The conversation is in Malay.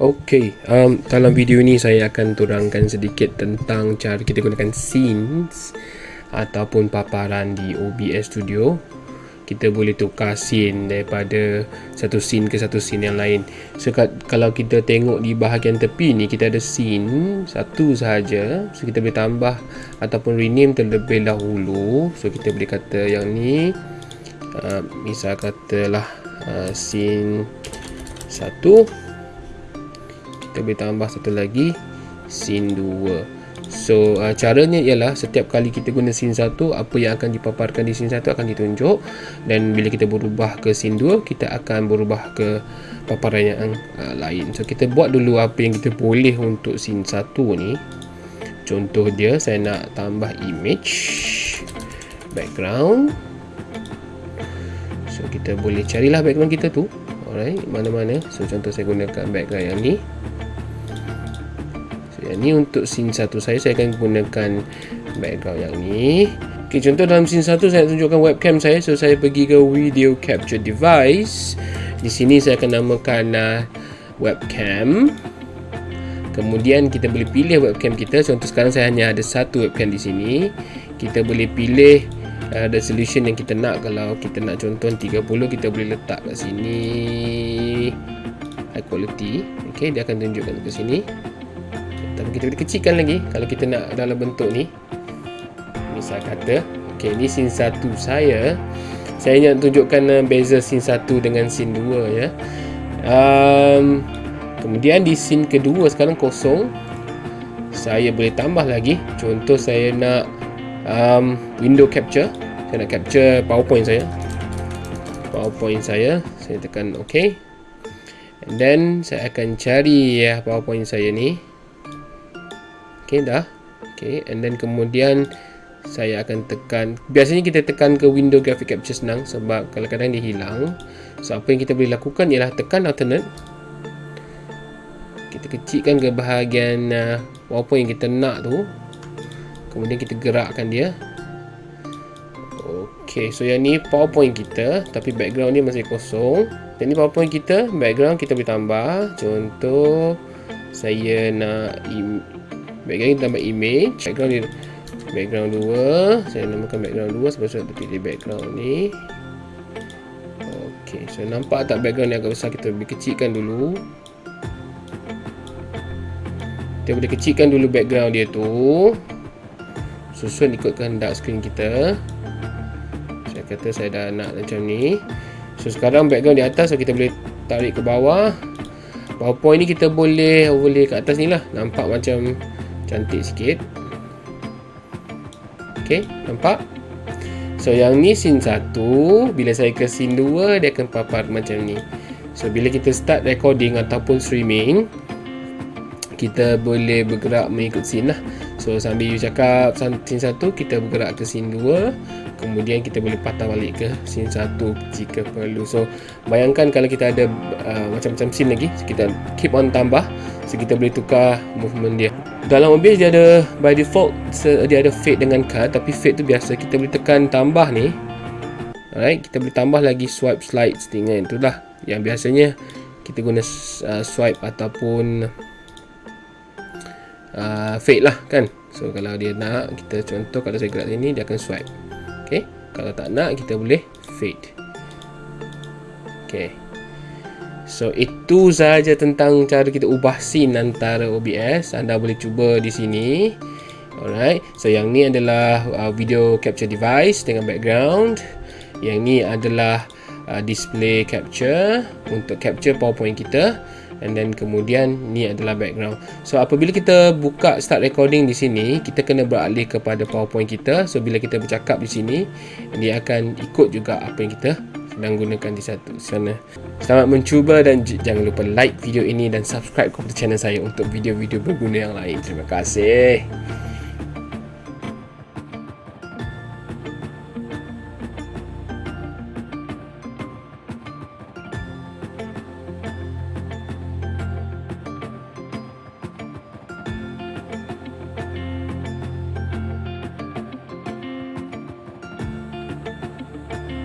Okey, um, dalam video ni saya akan turangkan sedikit tentang cara kita gunakan scenes ataupun paparan di OBS Studio. Kita boleh tukar scene daripada satu scene ke satu scene yang lain. So, kalau kita tengok di bahagian tepi ni, kita ada scene satu sahaja. So, kita boleh tambah ataupun rename terlebih dahulu. So, kita boleh kata yang ni, uh, misal katalah uh, scene satu kita boleh tambah satu lagi scene 2 so uh, caranya ialah setiap kali kita guna scene 1 apa yang akan dipaparkan di scene 1 akan ditunjuk. Dan bila kita berubah ke scene 2 kita akan berubah ke paparan yang uh, lain. So kita buat dulu apa yang kita boleh untuk scene 1 ni. Contoh dia saya nak tambah image background. So kita boleh carilah background kita tu. Alright mana-mana. So contoh saya gunakan background yang ni yang ni untuk scene satu saya saya akan gunakan background yang ni. Ok contoh dalam scene satu saya nak tunjukkan webcam saya. So saya pergi ke video capture device. Di sini saya akan namakan uh, webcam. Kemudian kita boleh pilih webcam kita. Contoh sekarang saya hanya ada satu webcam di sini. Kita boleh pilih uh, resolution yang kita nak. Kalau kita nak contoh 30 kita boleh letak kat sini. High quality. Ok dia akan tunjukkan ke sini tapi kita boleh kecilkan lagi. Kalau kita nak dalam bentuk ni misal kata ok ni scene 1 saya. Saya nak tunjukkan uh, beza scene 1 dengan scene 2 ya. Um, kemudian di scene kedua sekarang kosong saya boleh tambah lagi. Contoh saya nak um, window capture. Saya nak capture powerpoint saya. Powerpoint saya saya tekan ok and then saya akan cari ya powerpoint saya ni Okey dah. Okey and then kemudian saya akan tekan biasanya kita tekan ke window graphic capture senang sebab kadang-kadang dia hilang. So apa yang kita boleh lakukan ialah tekan alternate. Kita kecilkan ke bahagian uh, apa yang kita nak tu. Kemudian kita gerakkan dia. Okey, so yang ni PowerPoint kita tapi background dia masih kosong. Ni PowerPoint kita, background kita boleh tambah. Contoh saya nak background kita tambah image. Background ni background 2 saya namakan background 2 sebab saya pilih background ni. Ok so nampak tak background ni agak besar? Kita boleh kecilkan dulu. Kita boleh kecilkan dulu background dia tu. Susun ikut kehendak screen kita. Saya kata saya dah nak macam ni. So sekarang background di atas so kita boleh tarik ke bawah. Powerpoint ni kita boleh overlay ke atas ni lah. Nampak macam cantik sikit. Ok nampak? So yang ni scene 1 bila saya ke scene 2 dia akan papar macam ni. So bila kita start recording ataupun streaming kita boleh bergerak mengikut scene lah so sambil you cakap scene 1 kita bergerak ke scene 2 kemudian kita boleh patah balik ke scene 1 jika perlu. So bayangkan kalau kita ada uh, macam-macam scene lagi so, kita keep on tambah. So kita boleh tukar movement dia. Dalam OBS dia ada by default dia ada fade dengan cut. Tapi fade tu biasa kita boleh tekan tambah ni. Alright kita boleh tambah lagi swipe slides dengan itulah yang biasanya kita guna uh, swipe ataupun uh, fade lah kan? So kalau dia nak kita contoh kalau saya gerak sini dia akan swipe. Ok? Kalau tak nak kita boleh fade. Ok. So itu sahaja tentang cara kita ubah scene antara OBS anda boleh cuba di sini. Alright. So yang ni adalah uh, video capture device dengan background. Yang ni adalah uh, display capture untuk capture powerpoint kita and then kemudian ni adalah background. So apabila kita buka start recording di sini kita kena beralih kepada powerpoint kita. So bila kita bercakap di sini dia akan ikut juga apa yang kita sedang gunakan di satu sana. Selamat mencuba dan jangan lupa like video ini dan subscribe kepada channel saya untuk video-video berguna yang lain. Terima kasih